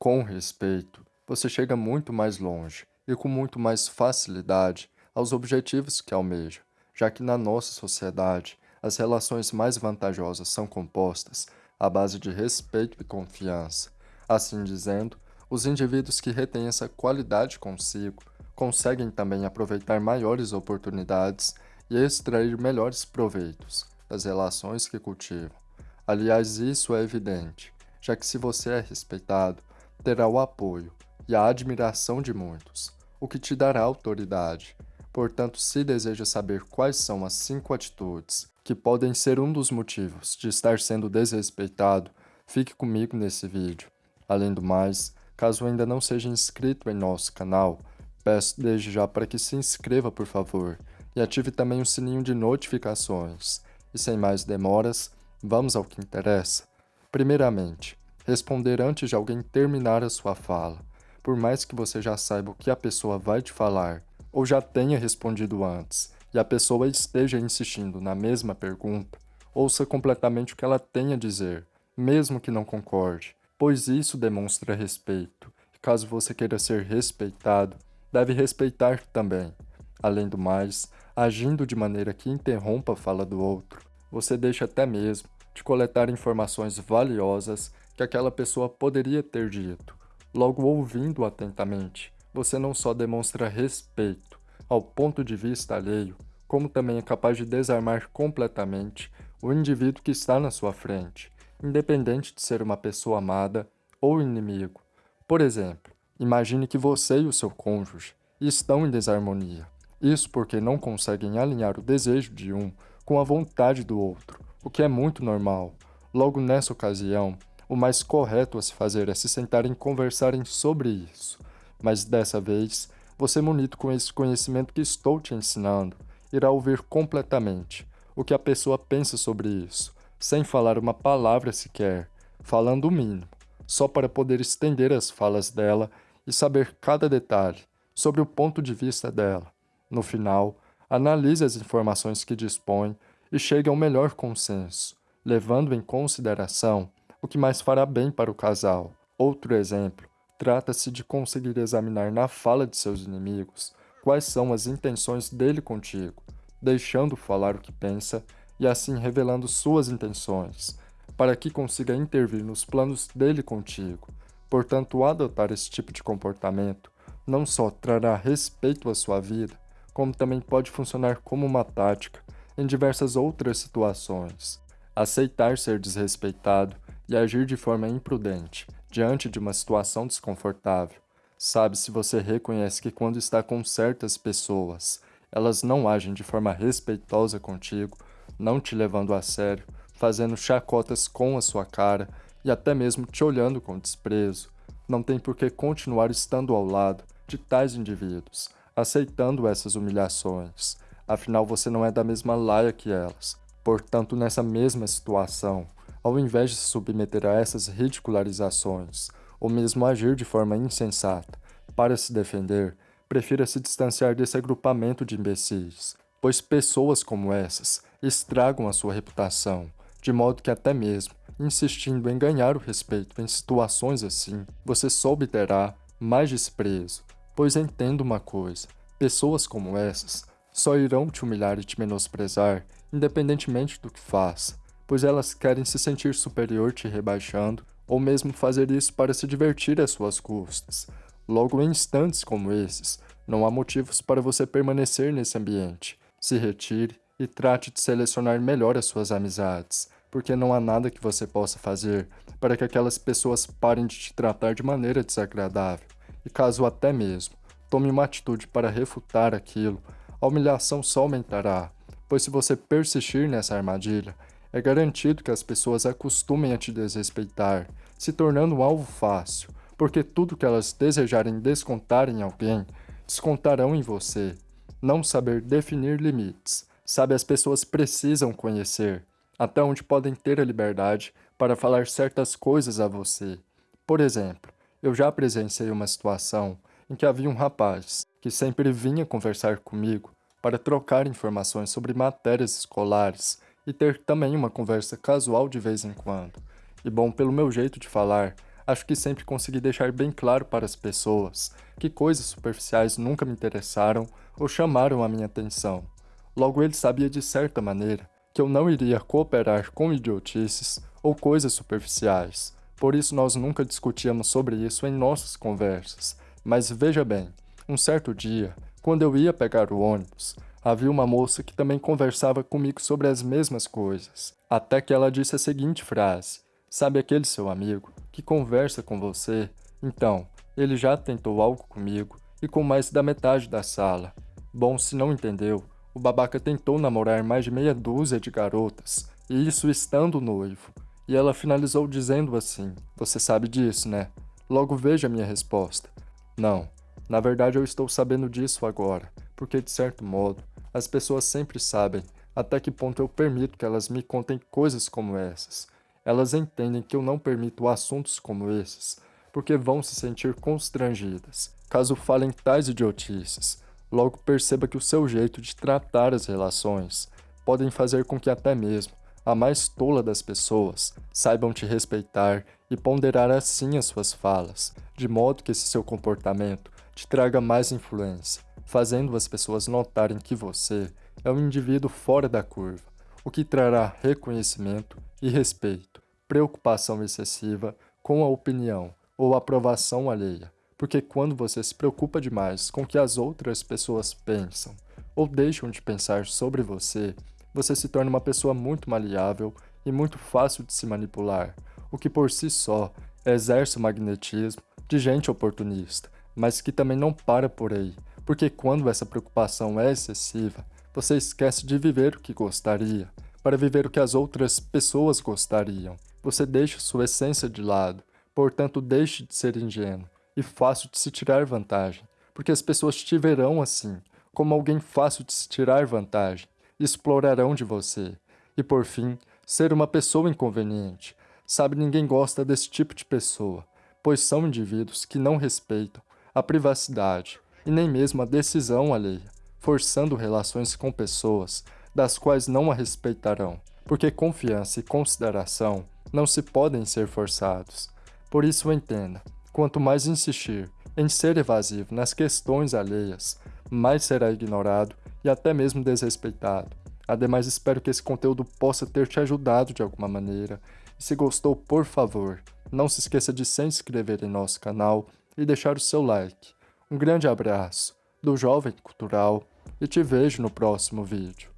Com respeito, você chega muito mais longe e com muito mais facilidade aos objetivos que almeja, já que na nossa sociedade as relações mais vantajosas são compostas à base de respeito e confiança. Assim dizendo, os indivíduos que retêm essa qualidade consigo conseguem também aproveitar maiores oportunidades e extrair melhores proveitos das relações que cultivam. Aliás, isso é evidente, já que se você é respeitado, terá o apoio e a admiração de muitos, o que te dará autoridade. Portanto, se deseja saber quais são as cinco atitudes que podem ser um dos motivos de estar sendo desrespeitado, fique comigo nesse vídeo. Além do mais, caso ainda não seja inscrito em nosso canal, peço desde já para que se inscreva por favor e ative também o sininho de notificações. E sem mais demoras, vamos ao que interessa. Primeiramente, responder antes de alguém terminar a sua fala. Por mais que você já saiba o que a pessoa vai te falar, ou já tenha respondido antes, e a pessoa esteja insistindo na mesma pergunta, ouça completamente o que ela tem a dizer, mesmo que não concorde, pois isso demonstra respeito, e caso você queira ser respeitado, deve respeitar também. Além do mais, agindo de maneira que interrompa a fala do outro, você deixa até mesmo de coletar informações valiosas que aquela pessoa poderia ter dito. Logo ouvindo atentamente, você não só demonstra respeito ao ponto de vista alheio, como também é capaz de desarmar completamente o indivíduo que está na sua frente, independente de ser uma pessoa amada ou inimigo. Por exemplo, imagine que você e o seu cônjuge estão em desarmonia. Isso porque não conseguem alinhar o desejo de um com a vontade do outro, o que é muito normal. Logo nessa ocasião, o mais correto a se fazer é se sentarem e conversarem sobre isso. Mas dessa vez, você munido com esse conhecimento que estou te ensinando, irá ouvir completamente o que a pessoa pensa sobre isso, sem falar uma palavra sequer, falando o mínimo, só para poder estender as falas dela e saber cada detalhe sobre o ponto de vista dela. No final, analise as informações que dispõe e chegue ao melhor consenso, levando em consideração o que mais fará bem para o casal. Outro exemplo, trata-se de conseguir examinar na fala de seus inimigos quais são as intenções dele contigo, deixando falar o que pensa e assim revelando suas intenções, para que consiga intervir nos planos dele contigo. Portanto, adotar esse tipo de comportamento não só trará respeito à sua vida, como também pode funcionar como uma tática em diversas outras situações. Aceitar ser desrespeitado e agir de forma imprudente diante de uma situação desconfortável. Sabe se você reconhece que quando está com certas pessoas, elas não agem de forma respeitosa contigo, não te levando a sério, fazendo chacotas com a sua cara e até mesmo te olhando com desprezo. Não tem por que continuar estando ao lado de tais indivíduos, aceitando essas humilhações. Afinal, você não é da mesma laia que elas. Portanto, nessa mesma situação, ao invés de se submeter a essas ridicularizações, ou mesmo agir de forma insensata, para se defender, prefira se distanciar desse agrupamento de imbecis, pois pessoas como essas estragam a sua reputação, de modo que até mesmo, insistindo em ganhar o respeito em situações assim, você só obterá mais desprezo, Pois entenda uma coisa, pessoas como essas só irão te humilhar e te menosprezar, independentemente do que faça, pois elas querem se sentir superior te rebaixando, ou mesmo fazer isso para se divertir às suas custas. Logo, em instantes como esses, não há motivos para você permanecer nesse ambiente. Se retire e trate de selecionar melhor as suas amizades, porque não há nada que você possa fazer para que aquelas pessoas parem de te tratar de maneira desagradável e caso até mesmo tome uma atitude para refutar aquilo, a humilhação só aumentará, pois se você persistir nessa armadilha, é garantido que as pessoas acostumem a te desrespeitar, se tornando um alvo fácil, porque tudo que elas desejarem descontar em alguém, descontarão em você. Não saber definir limites. Sabe, as pessoas precisam conhecer até onde podem ter a liberdade para falar certas coisas a você. Por exemplo, eu já presenciei uma situação em que havia um rapaz que sempre vinha conversar comigo para trocar informações sobre matérias escolares e ter também uma conversa casual de vez em quando. E bom, pelo meu jeito de falar, Acho que sempre consegui deixar bem claro para as pessoas que coisas superficiais nunca me interessaram ou chamaram a minha atenção. Logo ele sabia de certa maneira que eu não iria cooperar com idiotices ou coisas superficiais. Por isso nós nunca discutíamos sobre isso em nossas conversas. Mas veja bem, um certo dia, quando eu ia pegar o ônibus, havia uma moça que também conversava comigo sobre as mesmas coisas. Até que ela disse a seguinte frase: Sabe aquele seu amigo que conversa com você? Então, ele já tentou algo comigo e com mais da metade da sala. Bom, se não entendeu, o babaca tentou namorar mais de meia dúzia de garotas, e isso estando noivo. E ela finalizou dizendo assim: Você sabe disso, né? Logo veja minha resposta. Não, na verdade eu estou sabendo disso agora, porque de certo modo, as pessoas sempre sabem até que ponto eu permito que elas me contem coisas como essas. Elas entendem que eu não permito assuntos como esses, porque vão se sentir constrangidas. Caso falem tais idiotices, logo perceba que o seu jeito de tratar as relações podem fazer com que até mesmo a mais tola das pessoas saibam te respeitar e ponderar assim as suas falas, de modo que esse seu comportamento te traga mais influência, fazendo as pessoas notarem que você é um indivíduo fora da curva, o que trará reconhecimento e respeito, preocupação excessiva com a opinião ou aprovação alheia, porque quando você se preocupa demais com o que as outras pessoas pensam ou deixam de pensar sobre você, você se torna uma pessoa muito maleável e muito fácil de se manipular, o que por si só exerce o magnetismo de gente oportunista, mas que também não para por aí, porque quando essa preocupação é excessiva, você esquece de viver o que gostaria, para viver o que as outras pessoas gostariam. Você deixa sua essência de lado, portanto deixe de ser ingênuo e fácil de se tirar vantagem, porque as pessoas te verão assim, como alguém fácil de se tirar vantagem, e explorarão de você. E por fim, ser uma pessoa inconveniente. Sabe, ninguém gosta desse tipo de pessoa, pois são indivíduos que não respeitam a privacidade e nem mesmo a decisão alheia, forçando relações com pessoas das quais não a respeitarão, porque confiança e consideração não se podem ser forçados. Por isso entenda, quanto mais insistir em ser evasivo nas questões alheias, mais será ignorado e até mesmo desrespeitado. Ademais, espero que esse conteúdo possa ter te ajudado de alguma maneira. E se gostou, por favor, não se esqueça de se inscrever em nosso canal e deixar o seu like. Um grande abraço do Jovem Cultural e te vejo no próximo vídeo.